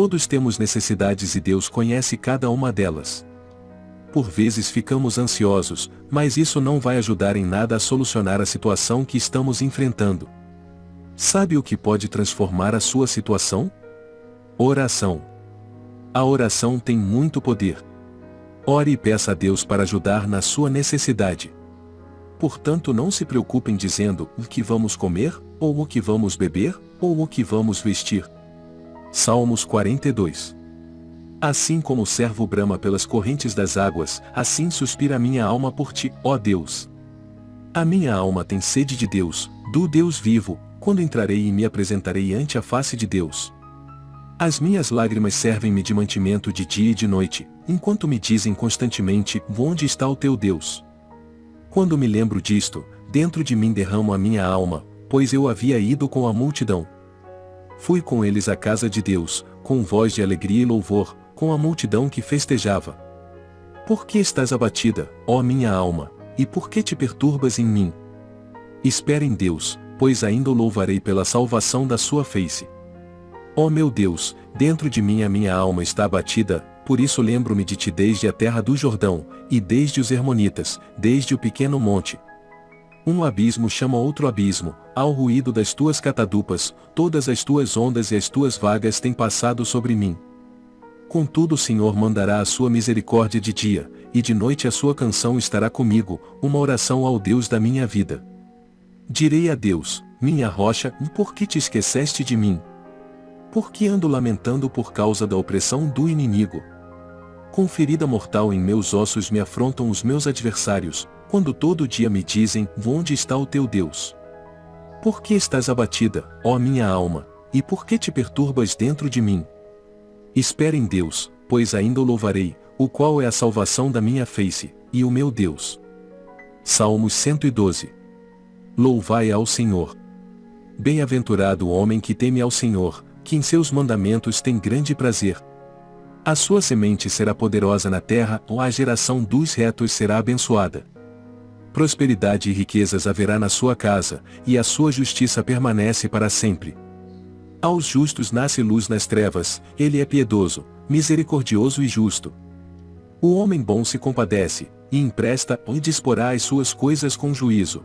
Todos temos necessidades e Deus conhece cada uma delas. Por vezes ficamos ansiosos, mas isso não vai ajudar em nada a solucionar a situação que estamos enfrentando. Sabe o que pode transformar a sua situação? Oração. A oração tem muito poder. Ore e peça a Deus para ajudar na sua necessidade. Portanto, não se preocupem dizendo o que vamos comer, ou o que vamos beber, ou o que vamos vestir. Salmos 42 Assim como o servo brama pelas correntes das águas, assim suspira a minha alma por ti, ó Deus. A minha alma tem sede de Deus, do Deus vivo, quando entrarei e me apresentarei ante a face de Deus. As minhas lágrimas servem-me de mantimento de dia e de noite, enquanto me dizem constantemente, onde está o teu Deus? Quando me lembro disto, dentro de mim derramo a minha alma, pois eu havia ido com a multidão. Fui com eles à casa de Deus, com voz de alegria e louvor, com a multidão que festejava. Por que estás abatida, ó minha alma, e por que te perturbas em mim? Espera em Deus, pois ainda o louvarei pela salvação da sua face. Ó meu Deus, dentro de mim a minha alma está abatida, por isso lembro-me de ti desde a terra do Jordão, e desde os Hermonitas, desde o pequeno monte. Um abismo chama outro abismo, ao ruído das tuas catadupas, todas as tuas ondas e as tuas vagas têm passado sobre mim. Contudo o Senhor mandará a sua misericórdia de dia, e de noite a sua canção estará comigo, uma oração ao Deus da minha vida. Direi a Deus, minha rocha, por que te esqueceste de mim? Por que ando lamentando por causa da opressão do inimigo? Com ferida mortal em meus ossos me afrontam os meus adversários, quando todo dia me dizem, onde está o teu Deus? Por que estás abatida, ó minha alma, e por que te perturbas dentro de mim? Espera em Deus, pois ainda o louvarei, o qual é a salvação da minha face, e o meu Deus. Salmos 112 Louvai ao Senhor. Bem-aventurado o homem que teme ao Senhor, que em seus mandamentos tem grande prazer. A sua semente será poderosa na terra, ou a geração dos retos será abençoada. Prosperidade e riquezas haverá na sua casa, e a sua justiça permanece para sempre. Aos justos nasce luz nas trevas, ele é piedoso, misericordioso e justo. O homem bom se compadece, e empresta e disporá as suas coisas com juízo.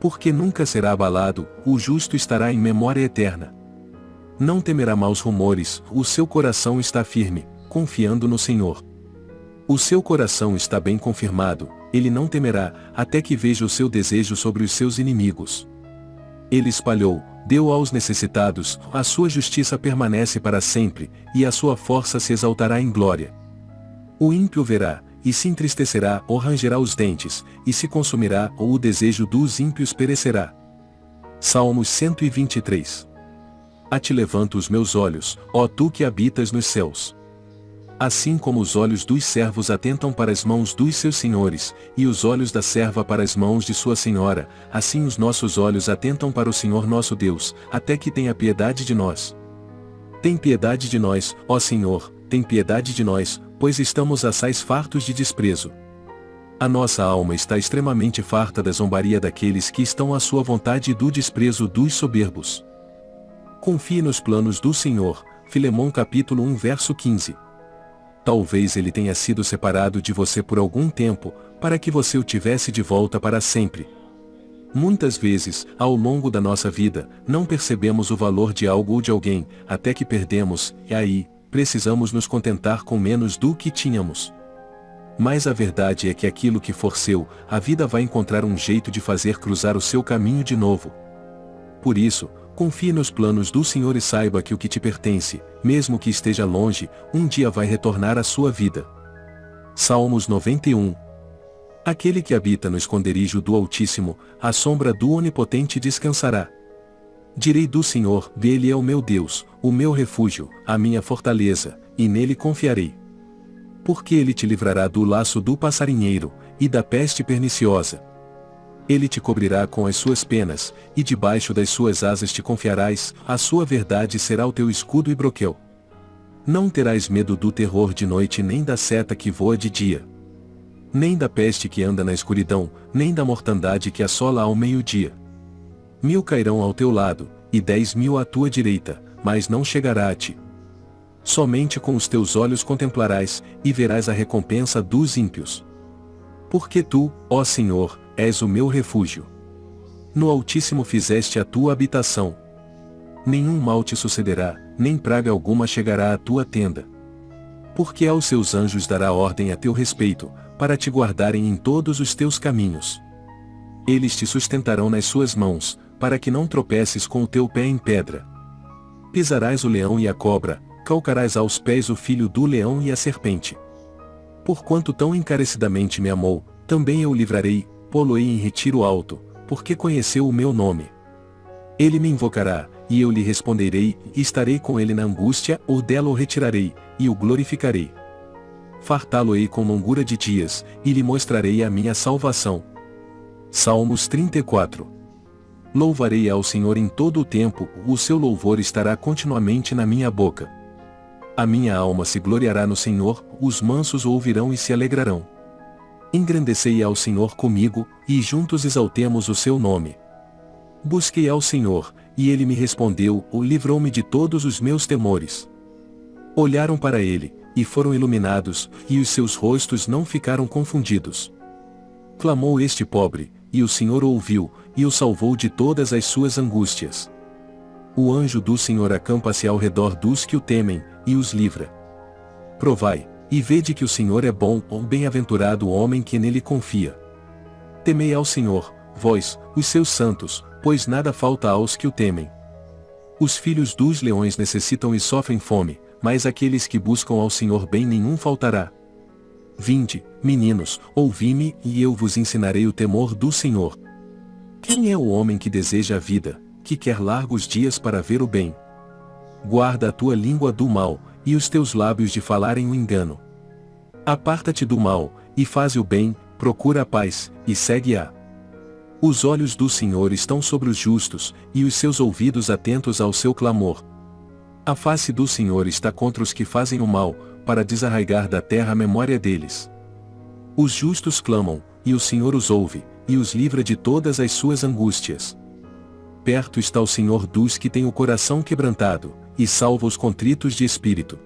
Porque nunca será abalado, o justo estará em memória eterna. Não temerá maus rumores, o seu coração está firme, confiando no Senhor. O seu coração está bem confirmado, ele não temerá, até que veja o seu desejo sobre os seus inimigos. Ele espalhou, deu aos necessitados, a sua justiça permanece para sempre, e a sua força se exaltará em glória. O ímpio verá, e se entristecerá, ou rangerá os dentes, e se consumirá, ou o desejo dos ímpios perecerá. Salmos 123 A te levanto os meus olhos, ó tu que habitas nos céus. Assim como os olhos dos servos atentam para as mãos dos seus senhores, e os olhos da serva para as mãos de sua senhora, assim os nossos olhos atentam para o Senhor nosso Deus, até que tenha piedade de nós. Tem piedade de nós, ó Senhor, tem piedade de nós, pois estamos assais fartos de desprezo. A nossa alma está extremamente farta da zombaria daqueles que estão à sua vontade e do desprezo dos soberbos. Confie nos planos do Senhor, Filemão capítulo 1 verso 15 talvez ele tenha sido separado de você por algum tempo, para que você o tivesse de volta para sempre. Muitas vezes, ao longo da nossa vida, não percebemos o valor de algo ou de alguém, até que perdemos, e aí, precisamos nos contentar com menos do que tínhamos. Mas a verdade é que aquilo que for seu, a vida vai encontrar um jeito de fazer cruzar o seu caminho de novo. Por isso, Confie nos planos do Senhor e saiba que o que te pertence, mesmo que esteja longe, um dia vai retornar à sua vida. Salmos 91 Aquele que habita no esconderijo do Altíssimo, à sombra do Onipotente descansará. Direi do Senhor, dele é o meu Deus, o meu refúgio, a minha fortaleza, e nele confiarei. Porque ele te livrará do laço do passarinheiro, e da peste perniciosa. Ele te cobrirá com as suas penas, e debaixo das suas asas te confiarás, a sua verdade será o teu escudo e broquel. Não terás medo do terror de noite nem da seta que voa de dia. Nem da peste que anda na escuridão, nem da mortandade que assola ao meio-dia. Mil cairão ao teu lado, e dez mil à tua direita, mas não chegará a ti. Somente com os teus olhos contemplarás, e verás a recompensa dos ímpios. Porque tu, ó Senhor, és o meu refúgio. No Altíssimo fizeste a tua habitação. Nenhum mal te sucederá, nem praga alguma chegará à tua tenda. Porque aos seus anjos dará ordem a teu respeito, para te guardarem em todos os teus caminhos. Eles te sustentarão nas suas mãos, para que não tropeces com o teu pé em pedra. Pisarás o leão e a cobra, calcarás aos pés o filho do leão e a serpente. Porquanto tão encarecidamente me amou, também eu livrarei, pô-lo-ei em retiro alto, porque conheceu o meu nome. Ele me invocará, e eu lhe responderei, e estarei com ele na angústia, ou dela o retirarei, e o glorificarei. Fartá-lo-ei com longura de dias, e lhe mostrarei a minha salvação. Salmos 34 Louvarei ao Senhor em todo o tempo, o seu louvor estará continuamente na minha boca. A minha alma se gloriará no Senhor, os mansos o ouvirão e se alegrarão. Engrandecei ao Senhor comigo, e juntos exaltemos o seu nome. Busquei ao Senhor, e ele me respondeu, ou livrou-me de todos os meus temores. Olharam para ele, e foram iluminados, e os seus rostos não ficaram confundidos. Clamou este pobre, e o Senhor o ouviu, e o salvou de todas as suas angústias. O anjo do Senhor acampa-se ao redor dos que o temem, e os livra. Provai, e vede que o Senhor é bom, ou bem-aventurado o homem que nele confia. Temei ao Senhor, vós, os seus santos, pois nada falta aos que o temem. Os filhos dos leões necessitam e sofrem fome, mas aqueles que buscam ao Senhor bem nenhum faltará. Vinde, meninos, ouvi-me, e eu vos ensinarei o temor do Senhor. Quem é o homem que deseja a vida, que quer largos dias para ver o bem? Guarda a tua língua do mal, e os teus lábios de falarem o engano. Aparta-te do mal, e faze o bem, procura a paz, e segue-a. Os olhos do Senhor estão sobre os justos, e os seus ouvidos atentos ao seu clamor. A face do Senhor está contra os que fazem o mal, para desarraigar da terra a memória deles. Os justos clamam, e o Senhor os ouve, e os livra de todas as suas angústias. Perto está o Senhor dos que têm o coração quebrantado, e salva os contritos de espírito.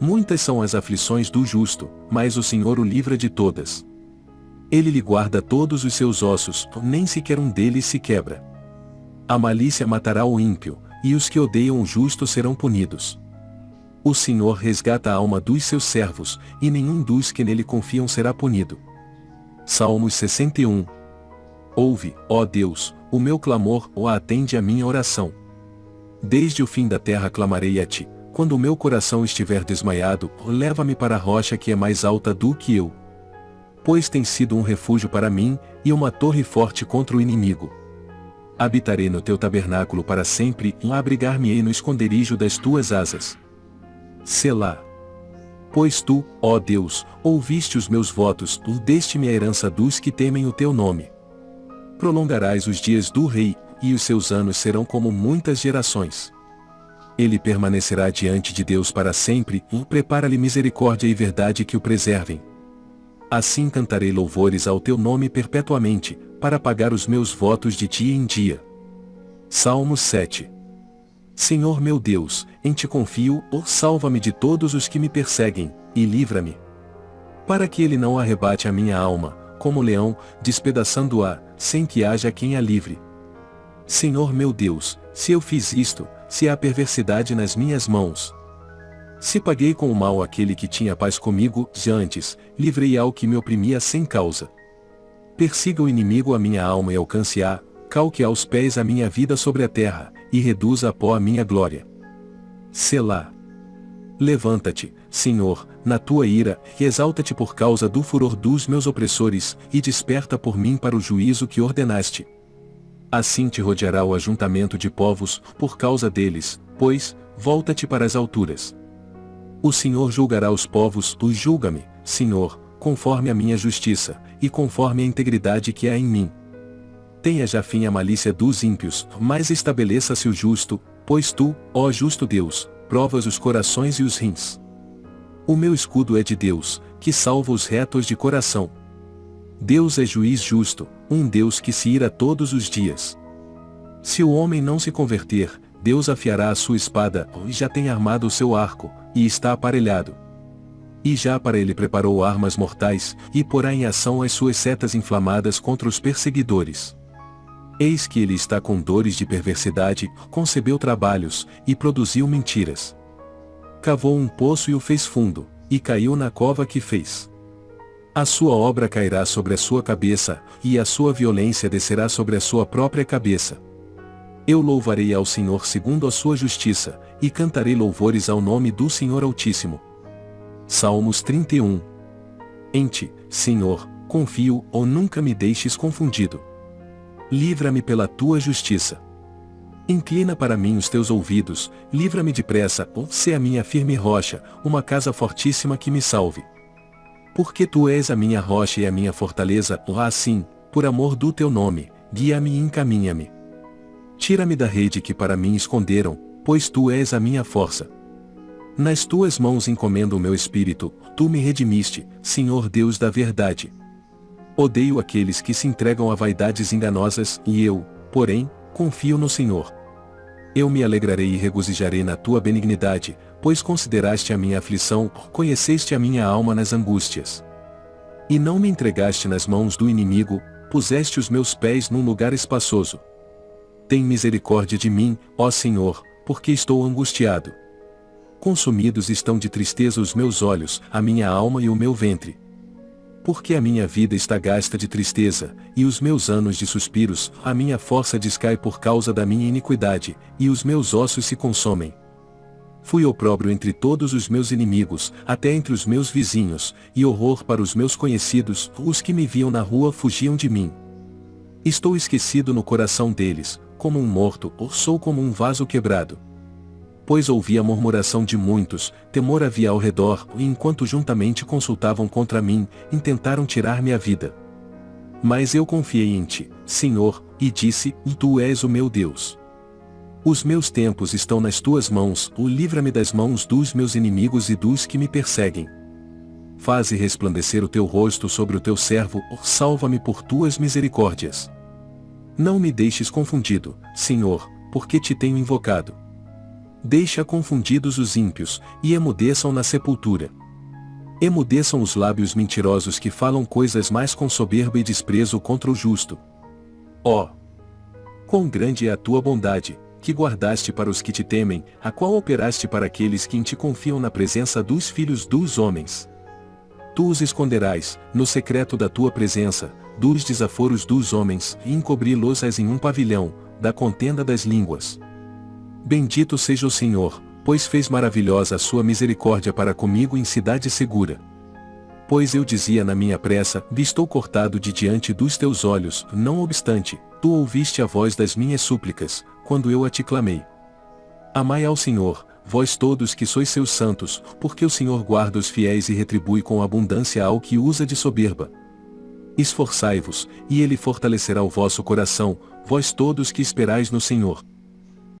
Muitas são as aflições do justo, mas o Senhor o livra de todas. Ele lhe guarda todos os seus ossos, nem sequer um deles se quebra. A malícia matará o ímpio, e os que odeiam o justo serão punidos. O Senhor resgata a alma dos seus servos, e nenhum dos que nele confiam será punido. Salmos 61 Ouve, ó Deus, o meu clamor, ou atende a minha oração. Desde o fim da terra clamarei a ti, quando o meu coração estiver desmaiado, leva-me para a rocha que é mais alta do que eu. Pois tem sido um refúgio para mim, e uma torre forte contra o inimigo. Habitarei no teu tabernáculo para sempre, e abrigar-me-ei no esconderijo das tuas asas. Selá. Pois tu, ó Deus, ouviste os meus votos, deste-me a herança dos que temem o teu nome. Prolongarás os dias do rei, e os seus anos serão como muitas gerações. Ele permanecerá diante de Deus para sempre, e prepara-lhe misericórdia e verdade que o preservem. Assim cantarei louvores ao teu nome perpetuamente, para pagar os meus votos de dia em dia. Salmo 7 Senhor meu Deus, em ti confio, ou salva-me de todos os que me perseguem, e livra-me. Para que ele não arrebate a minha alma, como leão, despedaçando-a, sem que haja quem a livre. Senhor meu Deus, se eu fiz isto, se há perversidade nas minhas mãos. Se paguei com o mal aquele que tinha paz comigo, de antes, livrei ao que me oprimia sem causa. Persiga o inimigo a minha alma e alcance-a, calque aos pés a minha vida sobre a terra, e reduza a pó a minha glória. Selá. Levanta-te, Senhor, na tua ira, e exalta-te por causa do furor dos meus opressores, e desperta por mim para o juízo que ordenaste. Assim te rodeará o ajuntamento de povos, por causa deles, pois, volta-te para as alturas. O Senhor julgará os povos, tu julga-me, Senhor, conforme a minha justiça, e conforme a integridade que há em mim. Tenha já fim a malícia dos ímpios, mas estabeleça-se o justo, pois tu, ó justo Deus, provas os corações e os rins. O meu escudo é de Deus, que salva os retos de coração. Deus é juiz justo, um Deus que se ira todos os dias. Se o homem não se converter, Deus afiará a sua espada, e já tem armado o seu arco, e está aparelhado. E já para ele preparou armas mortais, e porá em ação as suas setas inflamadas contra os perseguidores. Eis que ele está com dores de perversidade, concebeu trabalhos, e produziu mentiras. Cavou um poço e o fez fundo, e caiu na cova que fez. A sua obra cairá sobre a sua cabeça, e a sua violência descerá sobre a sua própria cabeça. Eu louvarei ao Senhor segundo a sua justiça, e cantarei louvores ao nome do Senhor Altíssimo. Salmos 31 Em ti, Senhor, confio, ou nunca me deixes confundido. Livra-me pela tua justiça. Inclina para mim os teus ouvidos, livra-me depressa, ou se a minha firme rocha, uma casa fortíssima que me salve. Porque tu és a minha rocha e a minha fortaleza, assim, por amor do teu nome, guia-me e encaminha-me. Tira-me da rede que para mim esconderam, pois tu és a minha força. Nas tuas mãos encomendo o meu espírito, tu me redimiste, Senhor Deus da verdade. Odeio aqueles que se entregam a vaidades enganosas, e eu, porém, confio no Senhor. Eu me alegrarei e regozijarei na tua benignidade, pois consideraste a minha aflição, conheceste a minha alma nas angústias. E não me entregaste nas mãos do inimigo, puseste os meus pés num lugar espaçoso. Tem misericórdia de mim, ó Senhor, porque estou angustiado. Consumidos estão de tristeza os meus olhos, a minha alma e o meu ventre. Porque a minha vida está gasta de tristeza, e os meus anos de suspiros, a minha força descai por causa da minha iniquidade, e os meus ossos se consomem. Fui opróbrio entre todos os meus inimigos, até entre os meus vizinhos, e horror para os meus conhecidos, os que me viam na rua fugiam de mim. Estou esquecido no coração deles, como um morto, ou sou como um vaso quebrado. Pois ouvi a murmuração de muitos, temor havia ao redor, e enquanto juntamente consultavam contra mim, intentaram tirar-me a vida. Mas eu confiei em ti, Senhor, e disse, Tu és o meu Deus. Os meus tempos estão nas tuas mãos, o livra-me das mãos dos meus inimigos e dos que me perseguem. Faze resplandecer o teu rosto sobre o teu servo, salva-me por tuas misericórdias. Não me deixes confundido, Senhor, porque te tenho invocado. Deixa confundidos os ímpios, e emudeçam na sepultura. Emudeçam os lábios mentirosos que falam coisas mais com soberba e desprezo contra o justo. Ó! Oh, quão grande é a tua bondade, que guardaste para os que te temem, a qual operaste para aqueles que em te confiam na presença dos filhos dos homens. Tu os esconderás, no secreto da tua presença, dos desaforos dos homens, e encobri-los-ás em um pavilhão, da contenda das línguas. Bendito seja o Senhor, pois fez maravilhosa a sua misericórdia para comigo em cidade segura. Pois eu dizia na minha pressa, estou cortado de diante dos teus olhos, não obstante, tu ouviste a voz das minhas súplicas, quando eu a te clamei. Amai ao Senhor, vós todos que sois seus santos, porque o Senhor guarda os fiéis e retribui com abundância ao que usa de soberba. Esforçai-vos, e ele fortalecerá o vosso coração, vós todos que esperais no Senhor.